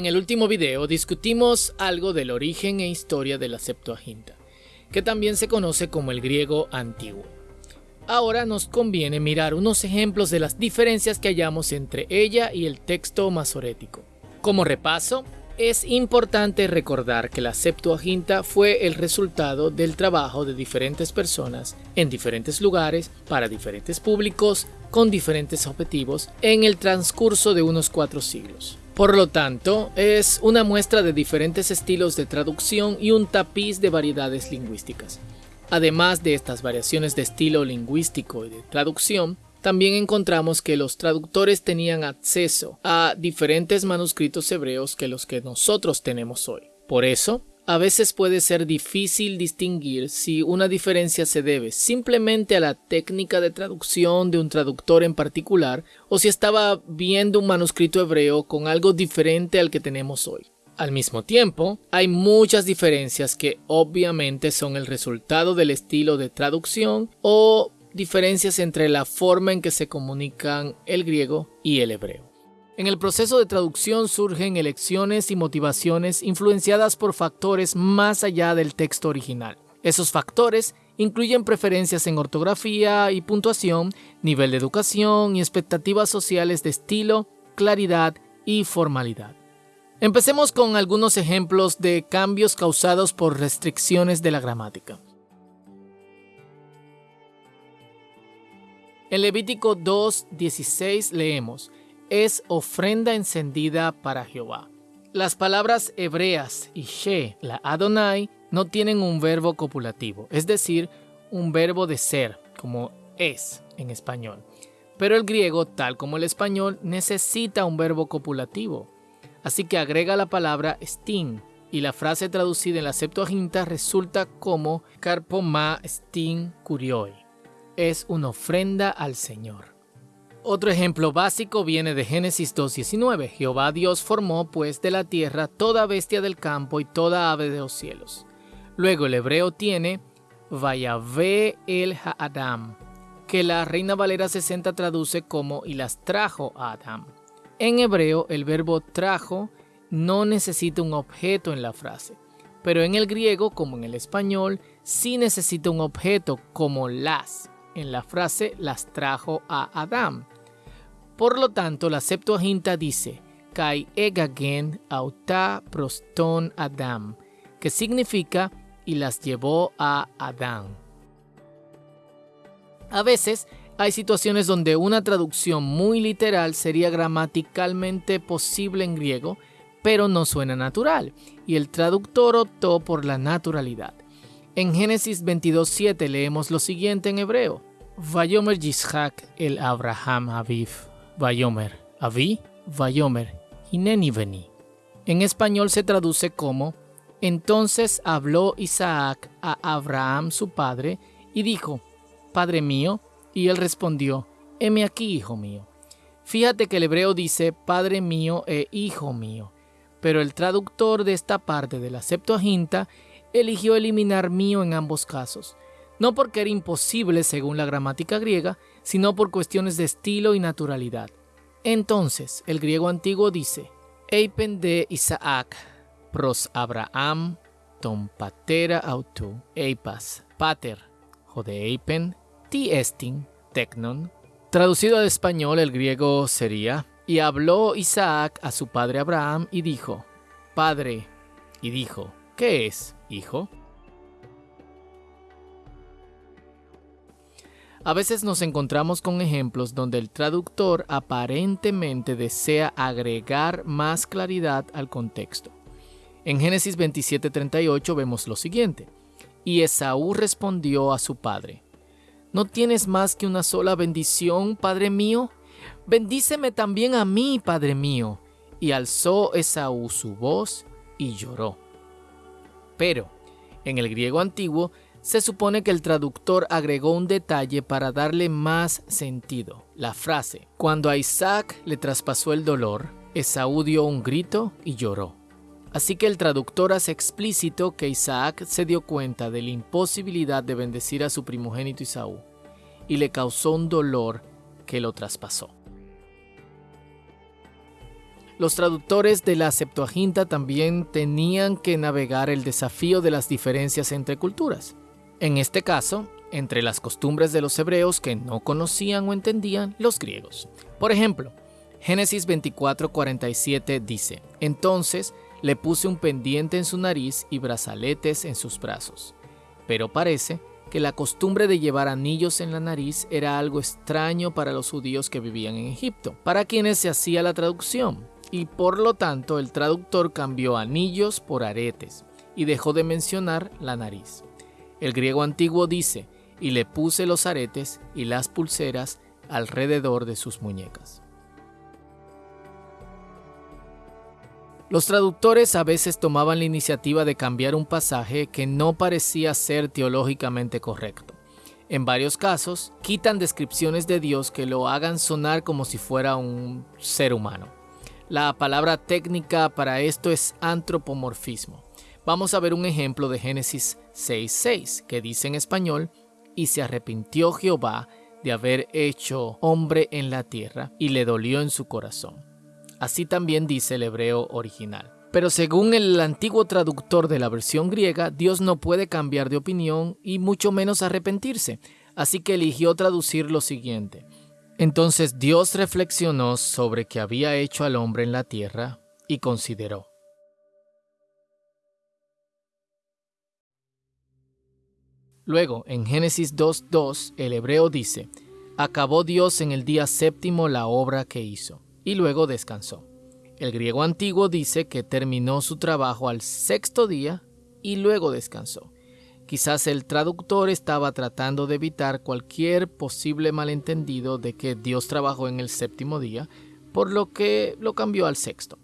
En el último video discutimos algo del origen e historia de la Septuaginta, que también se conoce como el griego antiguo. Ahora nos conviene mirar unos ejemplos de las diferencias que hallamos entre ella y el texto masorético. Como repaso, es importante recordar que la Septuaginta fue el resultado del trabajo de diferentes personas en diferentes lugares, para diferentes públicos, con diferentes objetivos, en el transcurso de unos cuatro siglos. Por lo tanto, es una muestra de diferentes estilos de traducción y un tapiz de variedades lingüísticas. Además de estas variaciones de estilo lingüístico y de traducción, también encontramos que los traductores tenían acceso a diferentes manuscritos hebreos que los que nosotros tenemos hoy. Por eso, a veces puede ser difícil distinguir si una diferencia se debe simplemente a la técnica de traducción de un traductor en particular o si estaba viendo un manuscrito hebreo con algo diferente al que tenemos hoy. Al mismo tiempo, hay muchas diferencias que obviamente son el resultado del estilo de traducción o diferencias entre la forma en que se comunican el griego y el hebreo. En el proceso de traducción surgen elecciones y motivaciones influenciadas por factores más allá del texto original. Esos factores incluyen preferencias en ortografía y puntuación, nivel de educación y expectativas sociales de estilo, claridad y formalidad. Empecemos con algunos ejemplos de cambios causados por restricciones de la gramática. En Levítico 2.16 leemos, es ofrenda encendida para Jehová. Las palabras hebreas y she, la Adonai, no tienen un verbo copulativo, es decir, un verbo de ser, como es en español. Pero el griego, tal como el español, necesita un verbo copulativo. Así que agrega la palabra stin, y la frase traducida en la Septuaginta resulta como carpoma stin curioi es una ofrenda al Señor. Otro ejemplo básico viene de Génesis 2.19. Jehová Dios formó pues de la tierra toda bestia del campo y toda ave de los cielos. Luego el hebreo tiene Vayave el Adam, que la Reina Valera 60 traduce como y las trajo a Adam. En hebreo el verbo trajo no necesita un objeto en la frase, pero en el griego como en el español sí necesita un objeto como las en la frase las trajo a Adán. Por lo tanto, la Septuaginta dice, Kai egagen auta proston Adam, que significa y las llevó a Adán. A veces hay situaciones donde una traducción muy literal sería gramaticalmente posible en griego, pero no suena natural, y el traductor optó por la naturalidad. En Génesis 22.7 leemos lo siguiente en hebreo. Vayomer Yishak el Abraham Aviv. Vayomer. Avi. Vayomer. Hineni veni. En español se traduce como Entonces habló Isaac a Abraham su padre y dijo, Padre mío, y él respondió, Heme aquí, hijo mío. Fíjate que el hebreo dice Padre mío e Hijo mío, pero el traductor de esta parte de la Septuaginta eligió eliminar mío en ambos casos, no porque era imposible según la gramática griega, sino por cuestiones de estilo y naturalidad. Entonces, el griego antiguo dice, Eipen de Isaac, pros Abraham, ton patera autu, eipas, pater, eipen, ti estin, tecnon. Traducido al español, el griego sería, y habló Isaac a su padre Abraham y dijo, Padre, y dijo, ¿qué es, hijo? A veces nos encontramos con ejemplos donde el traductor aparentemente desea agregar más claridad al contexto. En Génesis 27:38 vemos lo siguiente. Y Esaú respondió a su padre, ¿no tienes más que una sola bendición, padre mío? Bendíceme también a mí, padre mío. Y alzó Esaú su voz y lloró. Pero, en el griego antiguo, se supone que el traductor agregó un detalle para darle más sentido. La frase, cuando a Isaac le traspasó el dolor, Esaú dio un grito y lloró. Así que el traductor hace explícito que Isaac se dio cuenta de la imposibilidad de bendecir a su primogénito Esaú y le causó un dolor que lo traspasó. Los traductores de la Septuaginta también tenían que navegar el desafío de las diferencias entre culturas. En este caso, entre las costumbres de los hebreos que no conocían o entendían los griegos. Por ejemplo, Génesis 24:47 dice, Entonces le puse un pendiente en su nariz y brazaletes en sus brazos. Pero parece que la costumbre de llevar anillos en la nariz era algo extraño para los judíos que vivían en Egipto, para quienes se hacía la traducción, y por lo tanto el traductor cambió anillos por aretes y dejó de mencionar la nariz. El griego antiguo dice, y le puse los aretes y las pulseras alrededor de sus muñecas. Los traductores a veces tomaban la iniciativa de cambiar un pasaje que no parecía ser teológicamente correcto. En varios casos, quitan descripciones de Dios que lo hagan sonar como si fuera un ser humano. La palabra técnica para esto es antropomorfismo. Vamos a ver un ejemplo de Génesis 6.6, que dice en español, y se arrepintió Jehová de haber hecho hombre en la tierra, y le dolió en su corazón. Así también dice el hebreo original. Pero según el antiguo traductor de la versión griega, Dios no puede cambiar de opinión y mucho menos arrepentirse, así que eligió traducir lo siguiente. Entonces Dios reflexionó sobre que había hecho al hombre en la tierra y consideró. Luego, en Génesis 2.2, el hebreo dice, Acabó Dios en el día séptimo la obra que hizo y luego descansó. El griego antiguo dice que terminó su trabajo al sexto día y luego descansó. Quizás el traductor estaba tratando de evitar cualquier posible malentendido de que Dios trabajó en el séptimo día, por lo que lo cambió al sexto.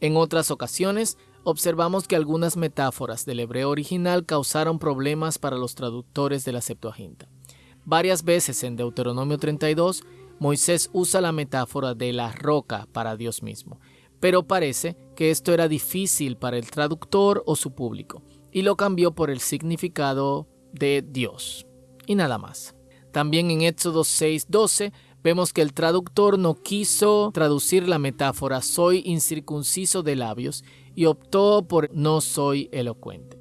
En otras ocasiones, observamos que algunas metáforas del hebreo original causaron problemas para los traductores de la Septuaginta. Varias veces en Deuteronomio 32 Moisés usa la metáfora de la roca para Dios mismo, pero parece que esto era difícil para el traductor o su público, y lo cambió por el significado de Dios, y nada más. También en Éxodo 6:12 vemos que el traductor no quiso traducir la metáfora soy incircunciso de labios y optó por no soy elocuente.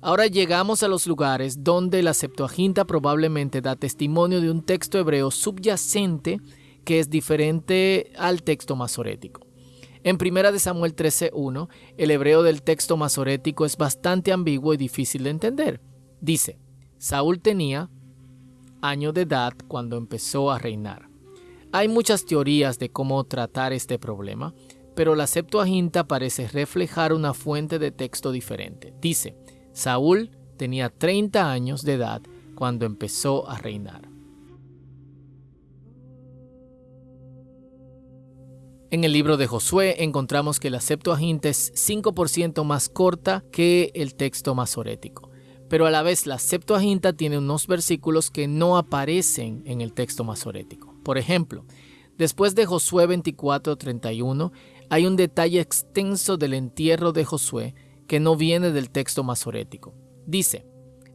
Ahora llegamos a los lugares donde la Septuaginta probablemente da testimonio de un texto hebreo subyacente que es diferente al texto masorético. En 1 Samuel 13:1, el hebreo del texto masorético es bastante ambiguo y difícil de entender. Dice, Saúl tenía año de edad cuando empezó a reinar. Hay muchas teorías de cómo tratar este problema, pero la Septuaginta parece reflejar una fuente de texto diferente. Dice, Saúl tenía 30 años de edad cuando empezó a reinar. En el libro de Josué encontramos que la Septuaginta es 5% más corta que el texto masorético, pero a la vez la Septuaginta tiene unos versículos que no aparecen en el texto masorético. Por ejemplo, después de Josué 24:31 hay un detalle extenso del entierro de Josué que no viene del texto masorético. Dice,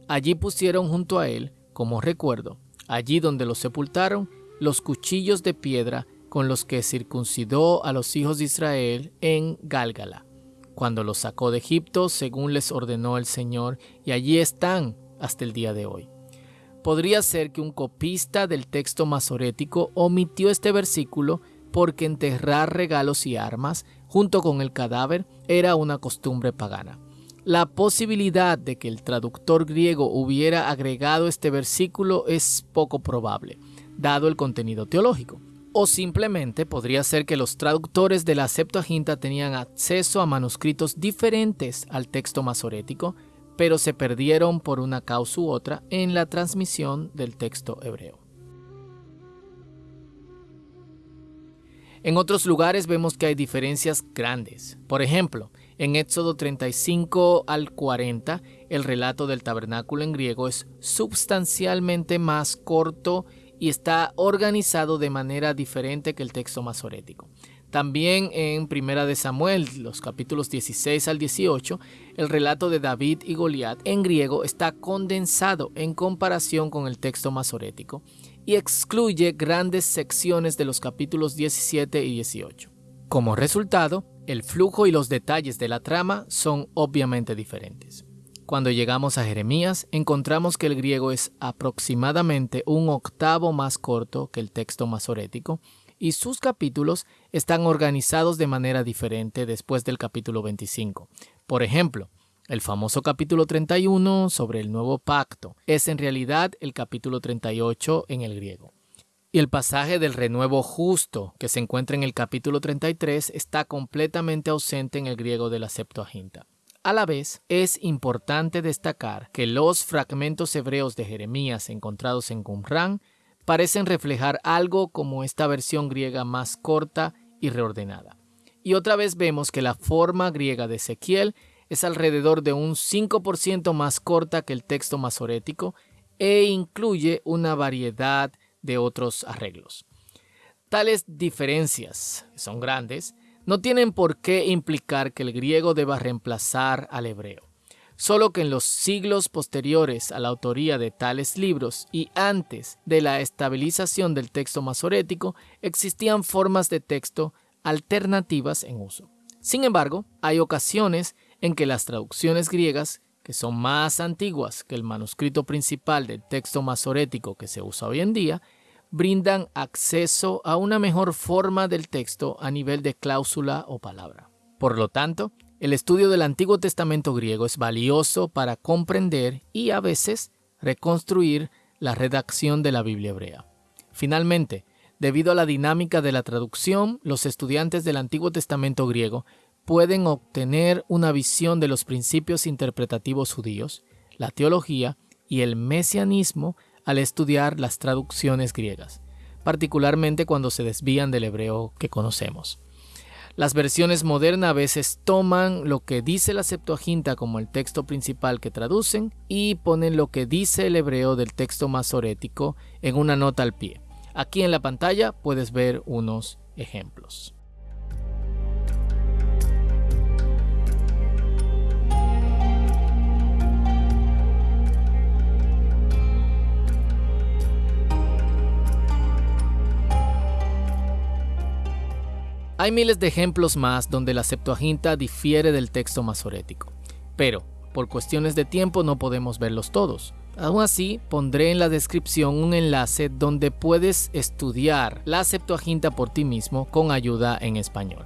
allí pusieron junto a él, como recuerdo, allí donde lo sepultaron, los cuchillos de piedra con los que circuncidó a los hijos de Israel en Gálgala, cuando los sacó de Egipto según les ordenó el Señor, y allí están hasta el día de hoy. Podría ser que un copista del texto masorético omitió este versículo porque enterrar regalos y armas junto con el cadáver era una costumbre pagana. La posibilidad de que el traductor griego hubiera agregado este versículo es poco probable, dado el contenido teológico. O simplemente podría ser que los traductores de la Septuaginta tenían acceso a manuscritos diferentes al texto masorético, pero se perdieron por una causa u otra en la transmisión del texto hebreo. En otros lugares vemos que hay diferencias grandes. Por ejemplo, en Éxodo 35 al 40, el relato del tabernáculo en griego es sustancialmente más corto y está organizado de manera diferente que el texto masorético. También en Primera de Samuel, los capítulos 16 al 18, el relato de David y Goliat en griego está condensado en comparación con el texto masorético y excluye grandes secciones de los capítulos 17 y 18. Como resultado, el flujo y los detalles de la trama son obviamente diferentes. Cuando llegamos a Jeremías, encontramos que el griego es aproximadamente un octavo más corto que el texto masorético y sus capítulos están organizados de manera diferente después del capítulo 25. Por ejemplo, el famoso capítulo 31 sobre el nuevo pacto es en realidad el capítulo 38 en el griego. Y el pasaje del renuevo justo que se encuentra en el capítulo 33 está completamente ausente en el griego de la Septuaginta. A la vez, es importante destacar que los fragmentos hebreos de Jeremías encontrados en Qumran parecen reflejar algo como esta versión griega más corta y reordenada. Y otra vez vemos que la forma griega de Ezequiel es alrededor de un 5% más corta que el texto masorético e incluye una variedad de otros arreglos. Tales diferencias, son grandes, no tienen por qué implicar que el griego deba reemplazar al hebreo solo que en los siglos posteriores a la autoría de tales libros y antes de la estabilización del texto masorético existían formas de texto alternativas en uso. Sin embargo, hay ocasiones en que las traducciones griegas, que son más antiguas que el manuscrito principal del texto masorético que se usa hoy en día, brindan acceso a una mejor forma del texto a nivel de cláusula o palabra. Por lo tanto, el estudio del Antiguo Testamento griego es valioso para comprender y a veces reconstruir la redacción de la Biblia hebrea. Finalmente, debido a la dinámica de la traducción, los estudiantes del Antiguo Testamento griego pueden obtener una visión de los principios interpretativos judíos, la teología y el mesianismo al estudiar las traducciones griegas, particularmente cuando se desvían del hebreo que conocemos. Las versiones modernas a veces toman lo que dice la Septuaginta como el texto principal que traducen y ponen lo que dice el hebreo del texto masorético en una nota al pie. Aquí en la pantalla puedes ver unos ejemplos. Hay miles de ejemplos más donde la Septuaginta difiere del texto masorético, pero por cuestiones de tiempo no podemos verlos todos. Aún así, pondré en la descripción un enlace donde puedes estudiar la Septuaginta por ti mismo con ayuda en español.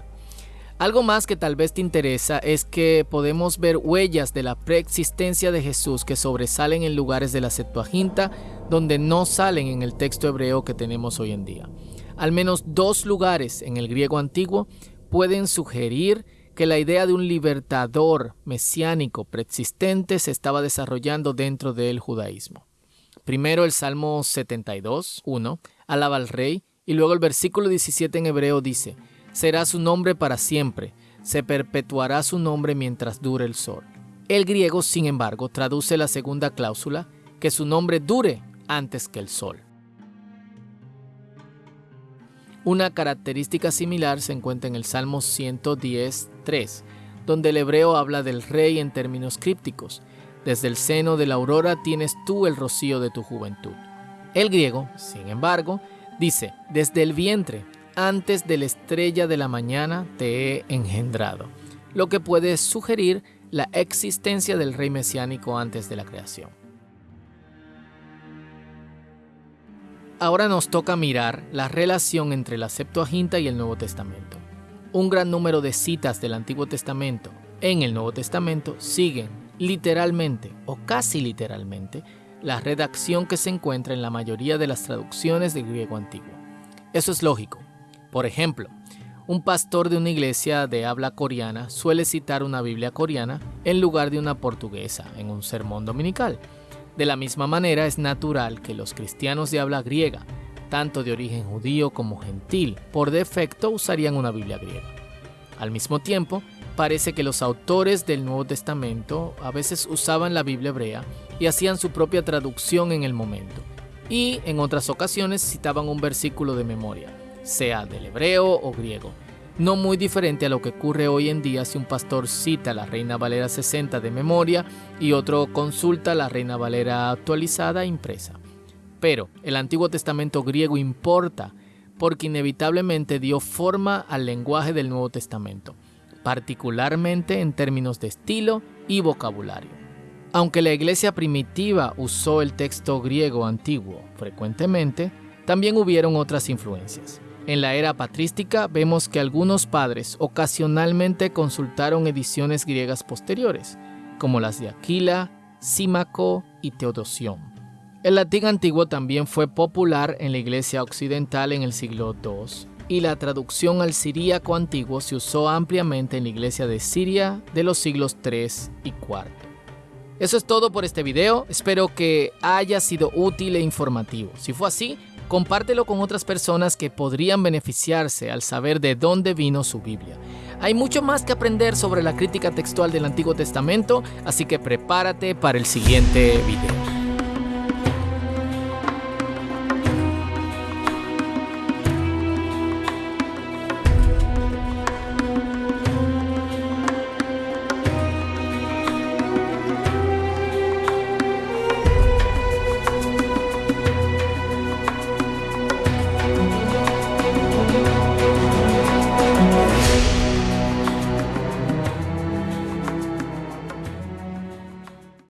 Algo más que tal vez te interesa es que podemos ver huellas de la preexistencia de Jesús que sobresalen en lugares de la Septuaginta donde no salen en el texto hebreo que tenemos hoy en día. Al menos dos lugares en el griego antiguo pueden sugerir que la idea de un libertador mesiánico preexistente se estaba desarrollando dentro del judaísmo. Primero el Salmo 72, 1, alaba al rey, y luego el versículo 17 en hebreo dice, será su nombre para siempre, se perpetuará su nombre mientras dure el sol. El griego, sin embargo, traduce la segunda cláusula, que su nombre dure antes que el sol. Una característica similar se encuentra en el Salmo 110.3, donde el hebreo habla del rey en términos crípticos. Desde el seno de la aurora tienes tú el rocío de tu juventud. El griego, sin embargo, dice, desde el vientre, antes de la estrella de la mañana te he engendrado, lo que puede sugerir la existencia del rey mesiánico antes de la creación. Ahora nos toca mirar la relación entre la Septuaginta y el Nuevo Testamento. Un gran número de citas del Antiguo Testamento en el Nuevo Testamento siguen literalmente o casi literalmente la redacción que se encuentra en la mayoría de las traducciones del griego antiguo. Eso es lógico. Por ejemplo, un pastor de una iglesia de habla coreana suele citar una Biblia coreana en lugar de una portuguesa en un sermón dominical. De la misma manera es natural que los cristianos de habla griega, tanto de origen judío como gentil, por defecto usarían una Biblia griega. Al mismo tiempo, parece que los autores del Nuevo Testamento a veces usaban la Biblia hebrea y hacían su propia traducción en el momento, y en otras ocasiones citaban un versículo de memoria, sea del hebreo o griego. No muy diferente a lo que ocurre hoy en día si un pastor cita la Reina Valera 60 de memoria y otro consulta la Reina Valera actualizada impresa. Pero el Antiguo Testamento griego importa porque inevitablemente dio forma al lenguaje del Nuevo Testamento, particularmente en términos de estilo y vocabulario. Aunque la iglesia primitiva usó el texto griego antiguo frecuentemente, también hubieron otras influencias. En la era patrística vemos que algunos padres ocasionalmente consultaron ediciones griegas posteriores, como las de Aquila, Símaco y Teodosión. El latín antiguo también fue popular en la iglesia occidental en el siglo II, y la traducción al siríaco antiguo se usó ampliamente en la iglesia de Siria de los siglos III y IV. Eso es todo por este video, espero que haya sido útil e informativo. Si fue así, compártelo con otras personas que podrían beneficiarse al saber de dónde vino su Biblia. Hay mucho más que aprender sobre la crítica textual del Antiguo Testamento, así que prepárate para el siguiente video.